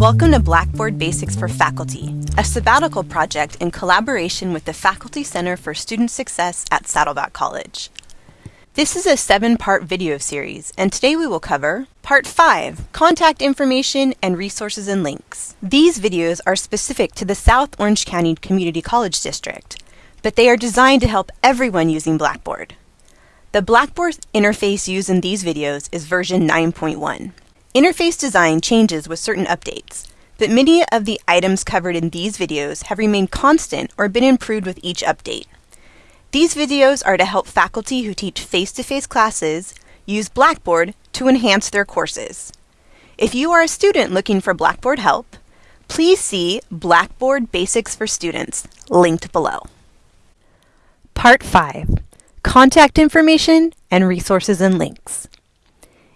Welcome to Blackboard Basics for Faculty, a sabbatical project in collaboration with the Faculty Center for Student Success at Saddleback College. This is a seven-part video series, and today we will cover Part 5, Contact Information and Resources and Links. These videos are specific to the South Orange County Community College District, but they are designed to help everyone using Blackboard. The Blackboard interface used in these videos is version 9.1. Interface design changes with certain updates, but many of the items covered in these videos have remained constant or been improved with each update. These videos are to help faculty who teach face-to-face -face classes use Blackboard to enhance their courses. If you are a student looking for Blackboard help, please see Blackboard Basics for Students, linked below. Part 5, Contact Information and Resources and Links.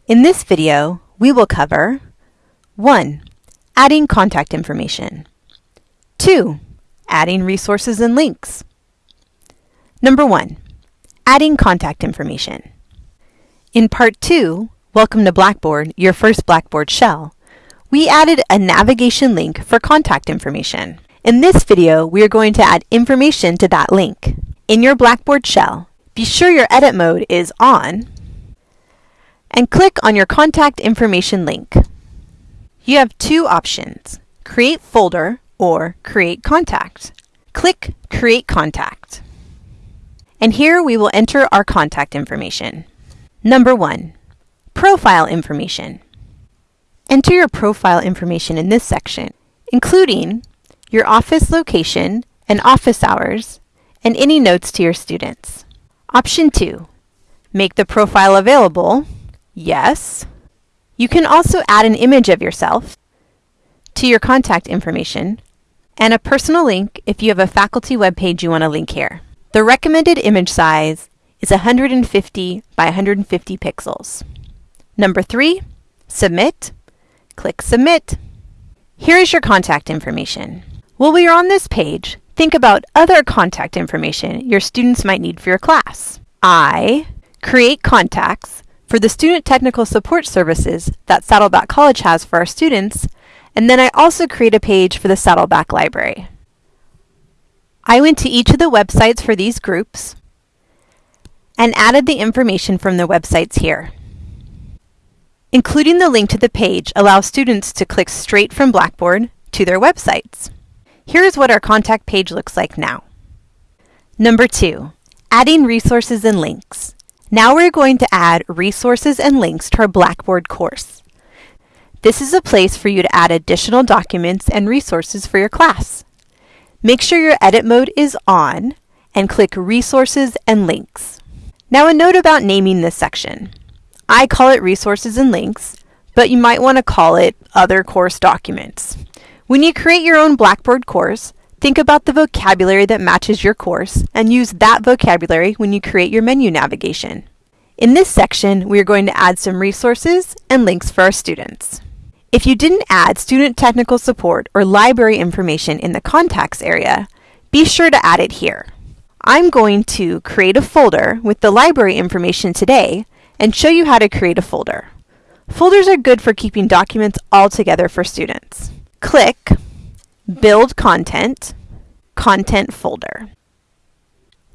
In this video, we will cover 1. Adding contact information. 2. Adding resources and links. Number 1. Adding contact information. In Part 2, Welcome to Blackboard, your first Blackboard shell, we added a navigation link for contact information. In this video, we are going to add information to that link. In your Blackboard shell, be sure your edit mode is on and click on your contact information link. You have two options, Create Folder or Create Contact. Click Create Contact. And here we will enter our contact information. Number 1. Profile information. Enter your profile information in this section, including your office location and office hours, and any notes to your students. Option 2. Make the profile available Yes. You can also add an image of yourself to your contact information and a personal link if you have a faculty web page you want to link here. The recommended image size is 150 by 150 pixels. Number three, submit. Click submit. Here is your contact information. While we are on this page, think about other contact information your students might need for your class. I create contacts for the student technical support services that Saddleback College has for our students, and then I also create a page for the Saddleback Library. I went to each of the websites for these groups and added the information from the websites here. Including the link to the page allows students to click straight from Blackboard to their websites. Here's what our contact page looks like now. Number two, adding resources and links. Now we're going to add resources and links to our Blackboard course. This is a place for you to add additional documents and resources for your class. Make sure your edit mode is on and click Resources and Links. Now a note about naming this section. I call it Resources and Links, but you might want to call it Other Course Documents. When you create your own Blackboard course, Think about the vocabulary that matches your course and use that vocabulary when you create your menu navigation. In this section, we are going to add some resources and links for our students. If you didn't add student technical support or library information in the contacts area, be sure to add it here. I'm going to create a folder with the library information today and show you how to create a folder. Folders are good for keeping documents all together for students. Click Build Content, Content Folder.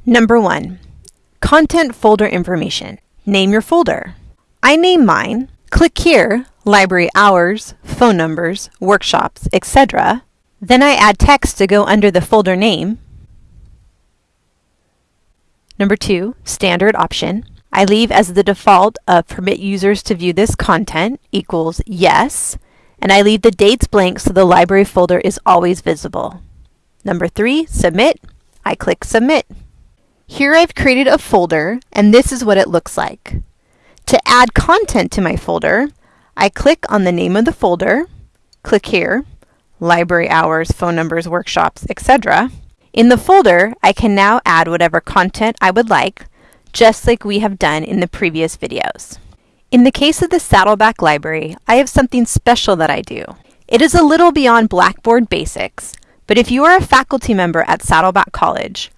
Number one, Content Folder Information. Name your folder. I name mine. Click here, Library Hours, Phone Numbers, Workshops, etc. Then I add text to go under the folder name. Number two, Standard Option. I leave as the default of permit users to view this content equals yes and I leave the dates blank so the library folder is always visible. Number three, submit. I click submit. Here I've created a folder and this is what it looks like. To add content to my folder, I click on the name of the folder, click here, library hours, phone numbers, workshops, etc. In the folder, I can now add whatever content I would like, just like we have done in the previous videos. In the case of the Saddleback Library, I have something special that I do. It is a little beyond Blackboard basics, but if you are a faculty member at Saddleback College,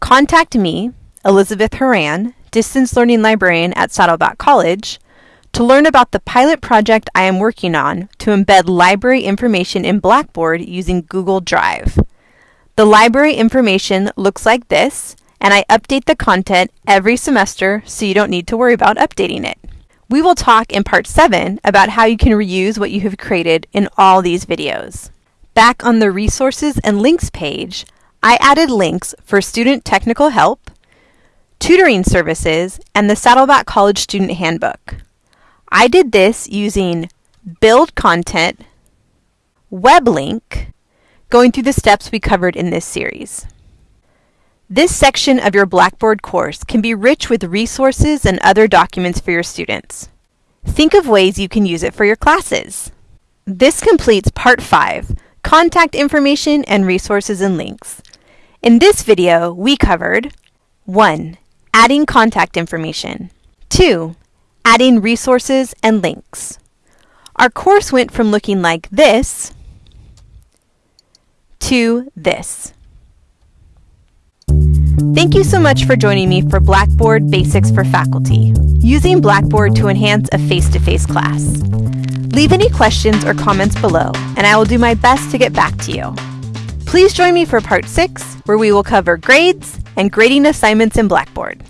contact me, Elizabeth Horan, Distance Learning Librarian at Saddleback College, to learn about the pilot project I am working on to embed library information in Blackboard using Google Drive. The library information looks like this, and I update the content every semester so you don't need to worry about updating it. We will talk in part 7 about how you can reuse what you have created in all these videos. Back on the Resources and Links page, I added links for student technical help, tutoring services, and the Saddleback College Student Handbook. I did this using build content, web link, going through the steps we covered in this series. This section of your Blackboard course can be rich with resources and other documents for your students. Think of ways you can use it for your classes. This completes Part 5, Contact Information and Resources and Links. In this video, we covered 1. Adding contact information 2 adding resources and links. Our course went from looking like this to this. Thank you so much for joining me for Blackboard Basics for Faculty, using Blackboard to enhance a face-to-face -face class. Leave any questions or comments below, and I will do my best to get back to you. Please join me for Part 6, where we will cover grades and grading assignments in Blackboard.